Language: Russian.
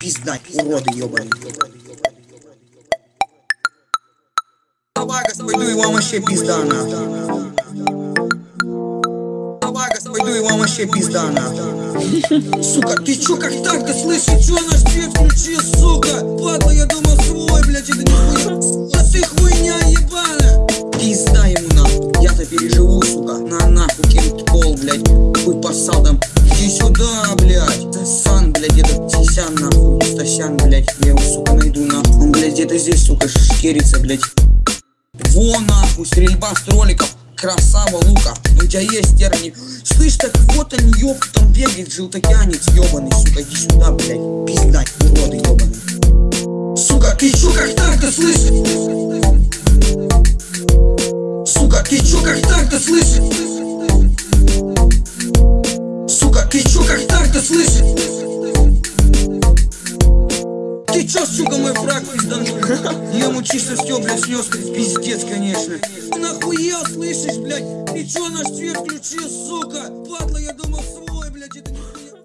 Пиздать, уроды ебаные. Давай, пойду и вам вообще пизда нахуй. Давай, пойду и вам вообще пизда нахуй. Сука, ты чё как так-то слышишь? Чё наш свет включил, сука? Падла, я думал свой, блядь, это не хуйня. А ты хуйня ебаная. Пизда ему Сисян, нахуй. Стасян, блядь. Я его, сука, найду, нахуй. Он, блядь, где-то здесь, сука, шкерится, блядь. Во нахуй, стрельба с роликов. Красава, Лука, у тебя есть терни. Слышь, так вот он, ёб, там бегает желтокянец, ёбаный, сука, иди сюда, блядь. Пиздать, уроды, ёбаный. Сука, ты чё как так-то слышишь? Сука, ты чё как так-то слышишь? Сука, ты чё как так-то слышишь? Чё, сука, мой фраг пизданул? Я чисто все, блядь, снес, пиздец, конечно. Нахуя, слышишь, блядь? Ты чё наш свет включил, сука? Падла, я думал свой, блядь, это не...